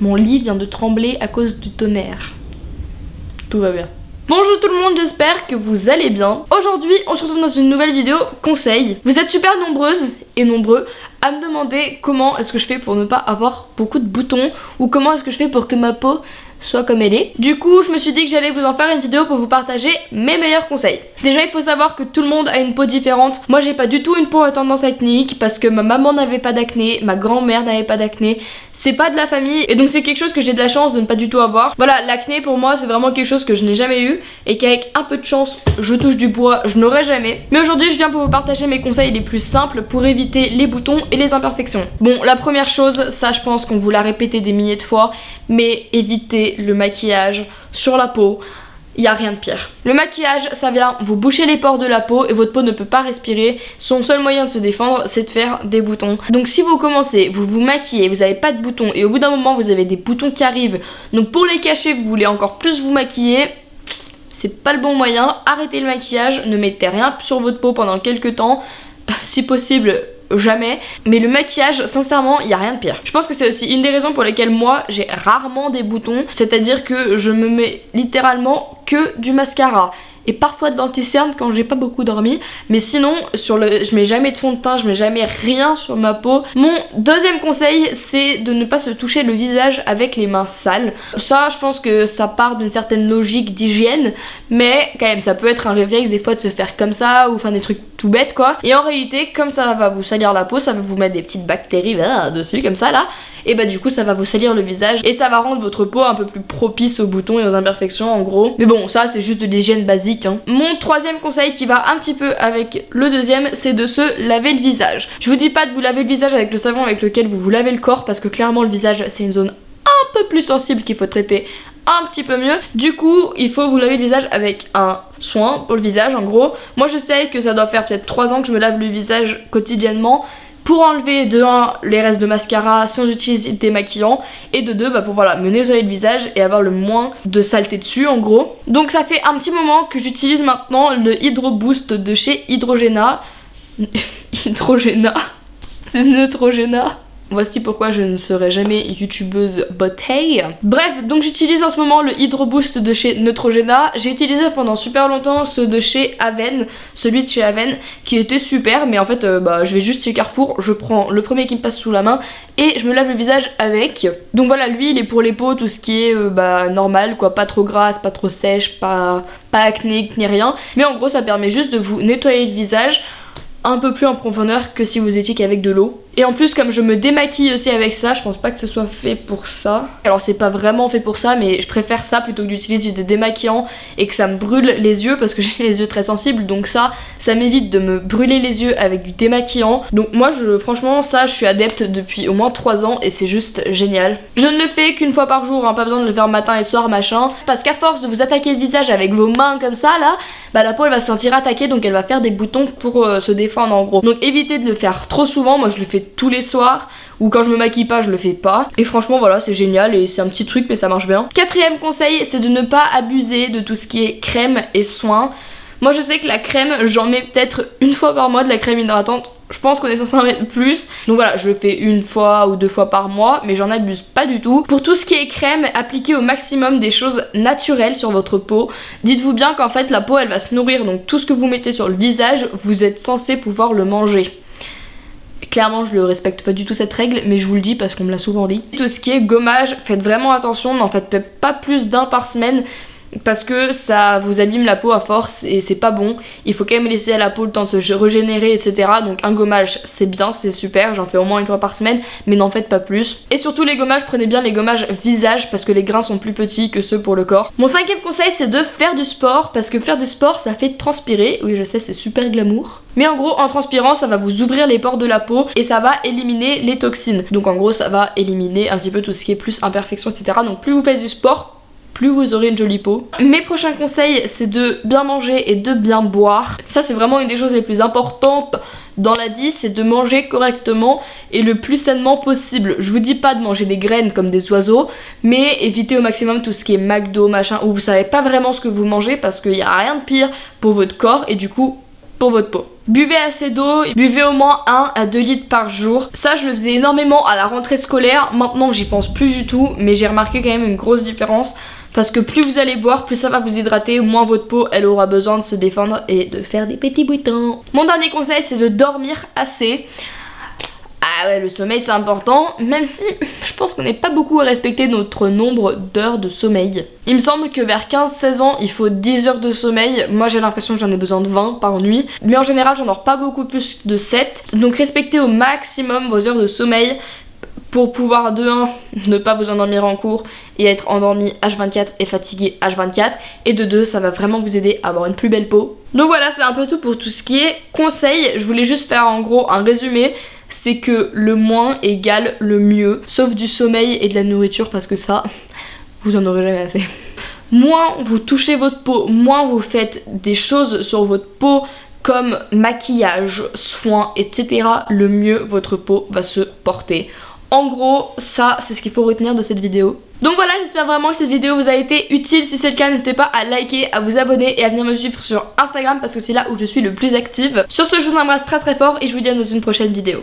Mon lit vient de trembler à cause du tonnerre. Tout va bien. Bonjour tout le monde, j'espère que vous allez bien. Aujourd'hui, on se retrouve dans une nouvelle vidéo conseil. Vous êtes super nombreuses et nombreux à me demander comment est-ce que je fais pour ne pas avoir beaucoup de boutons ou comment est-ce que je fais pour que ma peau soit comme elle est. Du coup, je me suis dit que j'allais vous en faire une vidéo pour vous partager mes meilleurs conseils. Déjà, il faut savoir que tout le monde a une peau différente. Moi, j'ai pas du tout une peau à tendance acnéique parce que ma maman n'avait pas d'acné, ma grand-mère n'avait pas d'acné. C'est pas de la famille et donc c'est quelque chose que j'ai de la chance de ne pas du tout avoir. Voilà, l'acné pour moi, c'est vraiment quelque chose que je n'ai jamais eu et qu'avec un peu de chance, je touche du bois, je n'aurai jamais. Mais aujourd'hui, je viens pour vous partager mes conseils les plus simples pour éviter les boutons et les imperfections. Bon, la première chose, ça je pense qu'on vous l'a répété des milliers de fois, mais évitez le maquillage sur la peau, il n'y a rien de pire. Le maquillage, ça vient vous boucher les pores de la peau et votre peau ne peut pas respirer. Son seul moyen de se défendre, c'est de faire des boutons. Donc si vous commencez, vous vous maquillez, vous n'avez pas de boutons et au bout d'un moment, vous avez des boutons qui arrivent. Donc pour les cacher, vous voulez encore plus vous maquiller. C'est pas le bon moyen. Arrêtez le maquillage, ne mettez rien sur votre peau pendant quelques temps. Si possible, jamais. Mais le maquillage, sincèrement, il n'y a rien de pire. Je pense que c'est aussi une des raisons pour lesquelles moi, j'ai rarement des boutons. C'est-à-dire que je me mets littéralement que du mascara et parfois de l'anticerne quand j'ai pas beaucoup dormi. Mais sinon, sur le, je mets jamais de fond de teint, je mets jamais rien sur ma peau. Mon deuxième conseil, c'est de ne pas se toucher le visage avec les mains sales. Ça, je pense que ça part d'une certaine logique d'hygiène, mais quand même, ça peut être un réflexe des fois de se faire comme ça ou faire des trucs tout bêtes quoi. Et en réalité, comme ça va vous salir la peau, ça va vous mettre des petites bactéries dessus comme ça là, et bah du coup ça va vous salir le visage et ça va rendre votre peau un peu plus propice aux boutons et aux imperfections en gros. Mais bon, ça c'est juste de l'hygiène basique. Hein. Mon troisième conseil qui va un petit peu avec le deuxième, c'est de se laver le visage. Je vous dis pas de vous laver le visage avec le savon avec lequel vous vous lavez le corps parce que clairement le visage c'est une zone un peu plus sensible qu'il faut traiter un petit peu mieux. Du coup, il faut vous laver le visage avec un soin pour le visage en gros. Moi je sais que ça doit faire peut-être 3 ans que je me lave le visage quotidiennement pour enlever de 1 les restes de mascara sans utiliser des maquillants et de 2 bah, pour voilà, me nettoyer le visage et avoir le moins de saleté dessus en gros. Donc ça fait un petit moment que j'utilise maintenant le Hydro Boost de chez Hydrogena. Hydrogena? C'est Neutrogena Voici pourquoi je ne serai jamais youtubeuse bouteille. Bref, donc j'utilise en ce moment le Hydro Boost de chez Neutrogena. J'ai utilisé pendant super longtemps ceux de chez Aven, celui de chez Aven, qui était super, mais en fait, euh, bah, je vais juste chez Carrefour, je prends le premier qui me passe sous la main et je me lave le visage avec. Donc voilà, lui, il est pour les peaux, tout ce qui est euh, bah, normal, quoi, pas trop grasse, pas trop sèche, pas, pas acné, ni rien. Mais en gros, ça permet juste de vous nettoyer le visage un peu plus en profondeur que si vous étiez qu'avec de l'eau. Et en plus comme je me démaquille aussi avec ça, je pense pas que ce soit fait pour ça. Alors c'est pas vraiment fait pour ça mais je préfère ça plutôt que d'utiliser des démaquillants et que ça me brûle les yeux parce que j'ai les yeux très sensibles donc ça, ça m'évite de me brûler les yeux avec du démaquillant. Donc moi je, franchement ça je suis adepte depuis au moins 3 ans et c'est juste génial. Je ne le fais qu'une fois par jour, hein, pas besoin de le faire matin et soir machin. Parce qu'à force de vous attaquer le visage avec vos mains comme ça là, bah la peau elle va se sentir attaquée donc elle va faire des boutons pour euh, se défendre en gros. Donc évitez de le faire trop souvent, moi je le fais tous les soirs ou quand je me maquille pas je le fais pas et franchement voilà c'est génial et c'est un petit truc mais ça marche bien. Quatrième conseil c'est de ne pas abuser de tout ce qui est crème et soins. Moi je sais que la crème j'en mets peut-être une fois par mois de la crème hydratante je pense qu'on est censé en mettre plus. Donc voilà, je le fais une fois ou deux fois par mois, mais j'en abuse pas du tout. Pour tout ce qui est crème, appliquez au maximum des choses naturelles sur votre peau. Dites-vous bien qu'en fait la peau elle va se nourrir, donc tout ce que vous mettez sur le visage, vous êtes censé pouvoir le manger. Clairement, je ne respecte pas du tout cette règle, mais je vous le dis parce qu'on me l'a souvent dit. Tout ce qui est gommage, faites vraiment attention, n'en faites pas plus d'un par semaine parce que ça vous abîme la peau à force et c'est pas bon. Il faut quand même laisser à la peau le temps de se régénérer, etc. Donc un gommage, c'est bien, c'est super, j'en fais au moins une fois par semaine, mais n'en faites pas plus. Et surtout les gommages, prenez bien les gommages visage parce que les grains sont plus petits que ceux pour le corps. Mon cinquième conseil, c'est de faire du sport parce que faire du sport, ça fait transpirer. Oui, je sais, c'est super glamour. Mais en gros, en transpirant, ça va vous ouvrir les pores de la peau et ça va éliminer les toxines. Donc en gros, ça va éliminer un petit peu tout ce qui est plus imperfection, etc. Donc plus vous faites du sport, plus vous aurez une jolie peau. Mes prochains conseils, c'est de bien manger et de bien boire. Ça, c'est vraiment une des choses les plus importantes dans la vie, c'est de manger correctement et le plus sainement possible. Je vous dis pas de manger des graines comme des oiseaux, mais évitez au maximum tout ce qui est McDo, machin, où vous savez pas vraiment ce que vous mangez parce qu'il n'y a rien de pire pour votre corps et du coup pour votre peau. Buvez assez d'eau, buvez au moins 1 à 2 litres par jour. Ça je le faisais énormément à la rentrée scolaire, maintenant j'y pense plus du tout mais j'ai remarqué quand même une grosse différence parce que plus vous allez boire, plus ça va vous hydrater, moins votre peau elle aura besoin de se défendre et de faire des petits boutons. Mon dernier conseil c'est de dormir assez. Ah ouais, le sommeil c'est important, même si je pense qu'on n'est pas beaucoup à respecter notre nombre d'heures de sommeil. Il me semble que vers 15-16 ans, il faut 10 heures de sommeil. Moi j'ai l'impression que j'en ai besoin de 20 par nuit. Mais en général, j'en dors pas beaucoup plus de 7. Donc respectez au maximum vos heures de sommeil pour pouvoir de 1 ne pas vous endormir en cours et être endormi H24 et fatigué H24 et de 2 ça va vraiment vous aider à avoir une plus belle peau. Donc voilà c'est un peu tout pour tout ce qui est conseils, je voulais juste faire en gros un résumé c'est que le moins égale le mieux sauf du sommeil et de la nourriture parce que ça vous en aurez jamais assez. Moins vous touchez votre peau, moins vous faites des choses sur votre peau comme maquillage, soins, etc. le mieux votre peau va se porter. En gros, ça, c'est ce qu'il faut retenir de cette vidéo. Donc voilà, j'espère vraiment que cette vidéo vous a été utile. Si c'est le cas, n'hésitez pas à liker, à vous abonner et à venir me suivre sur Instagram parce que c'est là où je suis le plus active. Sur ce, je vous embrasse très très fort et je vous dis à dans une prochaine vidéo.